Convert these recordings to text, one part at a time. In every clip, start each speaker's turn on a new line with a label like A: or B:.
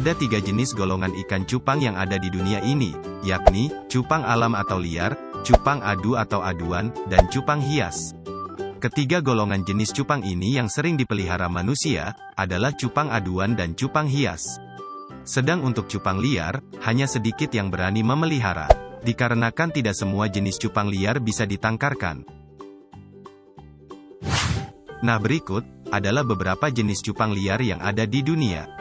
A: Ada tiga jenis golongan ikan cupang yang ada di dunia ini, yakni, cupang alam atau liar, cupang adu atau aduan, dan cupang hias. Ketiga golongan jenis cupang ini yang sering dipelihara manusia, adalah cupang aduan dan cupang hias. Sedang untuk cupang liar, hanya sedikit yang berani memelihara. Dikarenakan tidak semua jenis cupang liar bisa ditangkarkan. Nah berikut, adalah beberapa jenis cupang liar yang ada di dunia.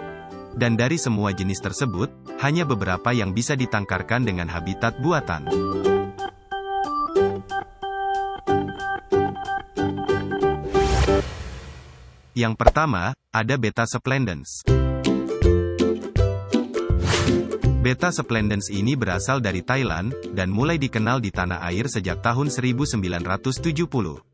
A: Dan dari semua jenis tersebut, hanya beberapa yang bisa ditangkarkan dengan habitat buatan. Yang pertama, ada Beta splendens. Beta splendens ini berasal dari Thailand, dan mulai dikenal di tanah air sejak tahun 1970.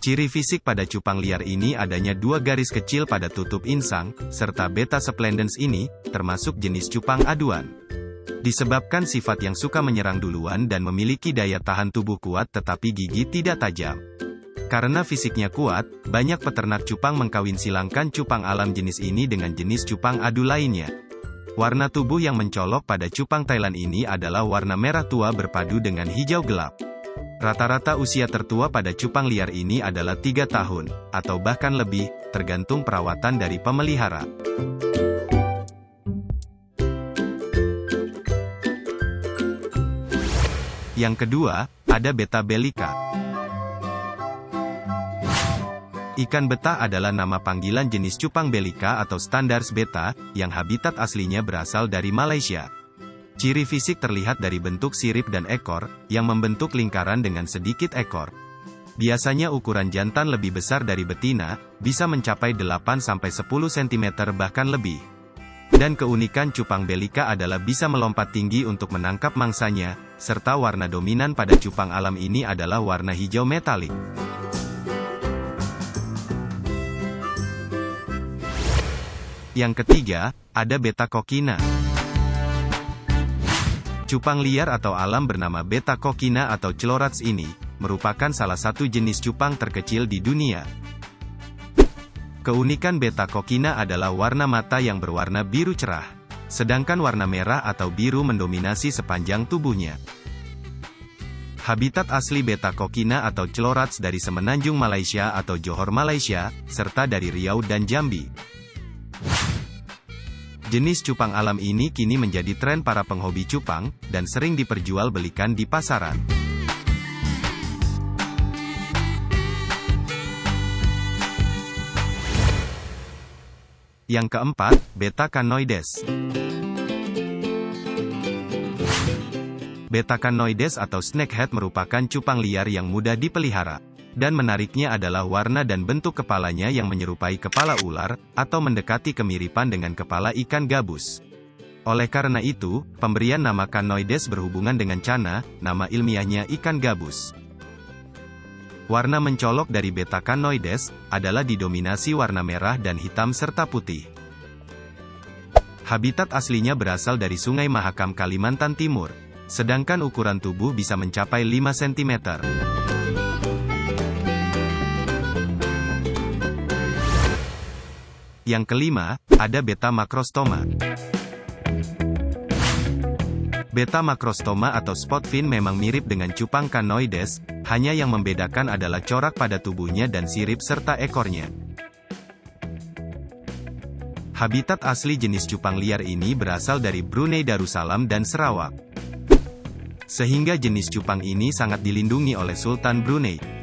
A: Ciri fisik pada cupang liar ini adanya dua garis kecil pada tutup insang, serta beta splendens ini, termasuk jenis cupang aduan. Disebabkan sifat yang suka menyerang duluan dan memiliki daya tahan tubuh kuat tetapi gigi tidak tajam. Karena fisiknya kuat, banyak peternak cupang mengkawin silangkan cupang alam jenis ini dengan jenis cupang adu lainnya. Warna tubuh yang mencolok pada cupang Thailand ini adalah warna merah tua berpadu dengan hijau gelap. Rata-rata usia tertua pada cupang liar ini adalah tiga tahun, atau bahkan lebih, tergantung perawatan dari pemelihara. Yang kedua, ada beta belika. Ikan betah adalah nama panggilan jenis cupang belika atau standars beta, yang habitat aslinya berasal dari Malaysia. Ciri fisik terlihat dari bentuk sirip dan ekor, yang membentuk lingkaran dengan sedikit ekor. Biasanya ukuran jantan lebih besar dari betina, bisa mencapai 8-10 cm bahkan lebih. Dan keunikan cupang belika adalah bisa melompat tinggi untuk menangkap mangsanya, serta warna dominan pada cupang alam ini adalah warna hijau metalik. Yang ketiga, ada beta kokina. Cupang liar atau alam bernama beta kokina atau celorats ini, merupakan salah satu jenis cupang terkecil di dunia. Keunikan beta kokina adalah warna mata yang berwarna biru cerah, sedangkan warna merah atau biru mendominasi sepanjang tubuhnya. Habitat asli beta kokina atau celorats dari semenanjung Malaysia atau Johor Malaysia, serta dari Riau dan Jambi. Jenis cupang alam ini kini menjadi tren para penghobi cupang, dan sering diperjualbelikan di pasaran. Yang keempat, Beta Canoides. Beta Canoides atau snakehead merupakan cupang liar yang mudah dipelihara. Dan menariknya adalah warna dan bentuk kepalanya yang menyerupai kepala ular, atau mendekati kemiripan dengan kepala ikan gabus. Oleh karena itu, pemberian nama Canoides berhubungan dengan cana, nama ilmiahnya ikan gabus. Warna mencolok dari beta Canoides, adalah didominasi warna merah dan hitam serta putih. Habitat aslinya berasal dari Sungai Mahakam Kalimantan Timur, sedangkan ukuran tubuh bisa mencapai 5 cm. Yang kelima, ada beta makrostoma. Beta makrostoma atau spot fin memang mirip dengan cupang canoides, hanya yang membedakan adalah corak pada tubuhnya dan sirip serta ekornya. Habitat asli jenis cupang liar ini berasal dari Brunei Darussalam dan Sarawak. Sehingga jenis cupang ini sangat dilindungi oleh Sultan Brunei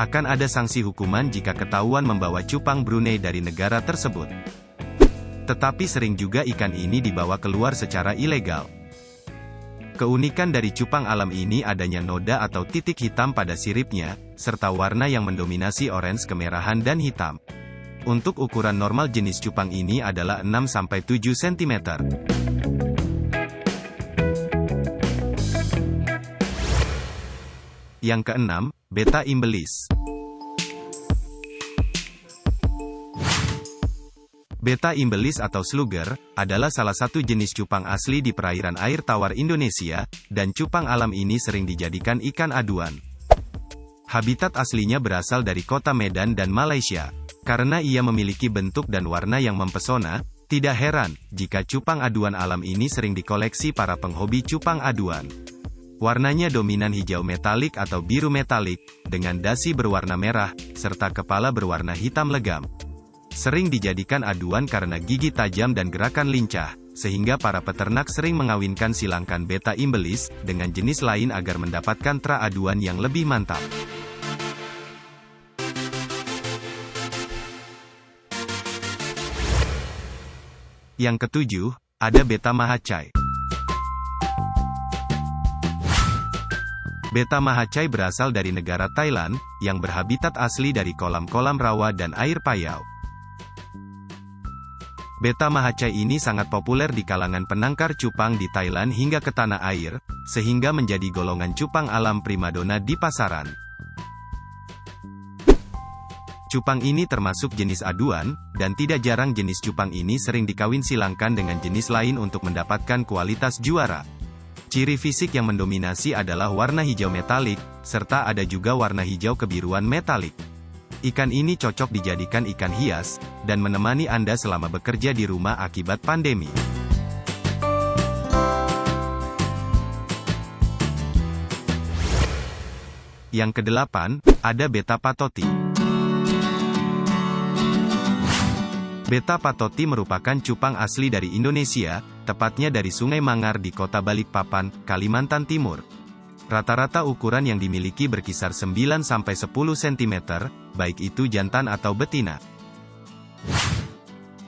A: akan ada sanksi hukuman jika ketahuan membawa cupang Brunei dari negara tersebut. Tetapi sering juga ikan ini dibawa keluar secara ilegal. Keunikan dari cupang alam ini adanya noda atau titik hitam pada siripnya, serta warna yang mendominasi orange kemerahan dan hitam. Untuk ukuran normal jenis cupang ini adalah 6-7 cm. Yang keenam, Beta imbelis. Beta imbelis atau slugger, adalah salah satu jenis cupang asli di perairan air tawar Indonesia, dan cupang alam ini sering dijadikan ikan aduan. Habitat aslinya berasal dari kota Medan dan Malaysia. Karena ia memiliki bentuk dan warna yang mempesona, Tidak heran, jika cupang aduan alam ini sering dikoleksi para penghobi cupang aduan. Warnanya dominan hijau metalik atau biru metalik, dengan dasi berwarna merah, serta kepala berwarna hitam legam. Sering dijadikan aduan karena gigi tajam dan gerakan lincah, sehingga para peternak sering mengawinkan silangkan beta imbelis, dengan jenis lain agar mendapatkan tra aduan yang lebih mantap. Yang ketujuh, ada beta mahacai. Beta mahacai berasal dari negara Thailand, yang berhabitat asli dari kolam-kolam rawa dan air payau. Beta mahacai ini sangat populer di kalangan penangkar cupang di Thailand hingga ke tanah air, sehingga menjadi golongan cupang alam primadona di pasaran. Cupang ini termasuk jenis aduan, dan tidak jarang jenis cupang ini sering dikawin silangkan dengan jenis lain untuk mendapatkan kualitas juara. Ciri fisik yang mendominasi adalah warna hijau metalik, serta ada juga warna hijau kebiruan metalik. Ikan ini cocok dijadikan ikan hias, dan menemani Anda selama bekerja di rumah akibat pandemi. Yang kedelapan, ada beta patoti. Beta patoti merupakan cupang asli dari Indonesia, tepatnya dari Sungai Mangar di kota Balikpapan, Kalimantan Timur. Rata-rata ukuran yang dimiliki berkisar 9-10 cm, baik itu jantan atau betina.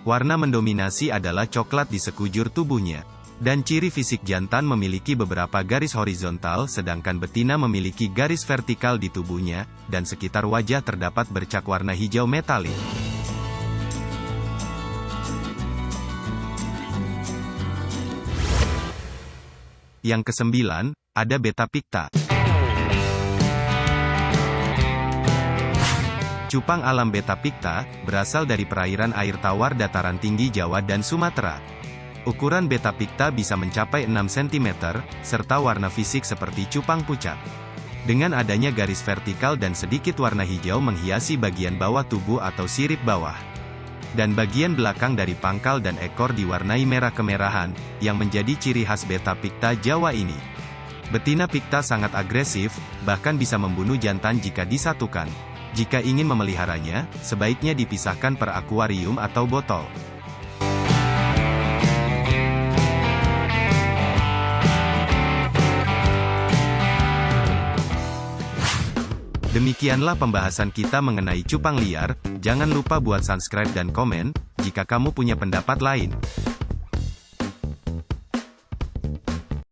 A: Warna mendominasi adalah coklat di sekujur tubuhnya. Dan ciri fisik jantan memiliki beberapa garis horizontal sedangkan betina memiliki garis vertikal di tubuhnya, dan sekitar wajah terdapat bercak warna hijau metalik. Yang kesembilan, ada beta picta. Cupang alam beta picta, berasal dari perairan air tawar dataran tinggi Jawa dan Sumatera. Ukuran beta picta bisa mencapai 6 cm, serta warna fisik seperti cupang pucat. Dengan adanya garis vertikal dan sedikit warna hijau menghiasi bagian bawah tubuh atau sirip bawah dan bagian belakang dari pangkal dan ekor diwarnai merah kemerahan, yang menjadi ciri khas beta picta Jawa ini. Betina picta sangat agresif, bahkan bisa membunuh jantan jika disatukan. Jika ingin memeliharanya, sebaiknya dipisahkan per akuarium atau botol. Demikianlah pembahasan kita mengenai cupang liar, jangan lupa buat subscribe dan komen, jika kamu punya pendapat lain.